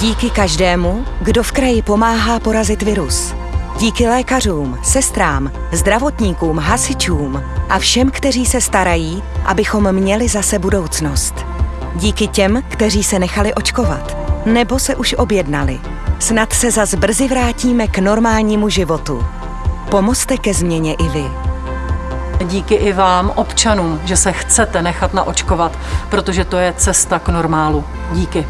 Díky každému, kdo v kraji pomáhá porazit virus. Díky lékařům, sestrám, zdravotníkům, hasičům a všem, kteří se starají, abychom měli zase budoucnost. Díky těm, kteří se nechali očkovat nebo se už objednali. Snad se zas brzy vrátíme k normálnímu životu. Pomozte ke změně i vy. Díky i vám, občanům, že se chcete nechat naočkovat, protože to je cesta k normálu. Díky.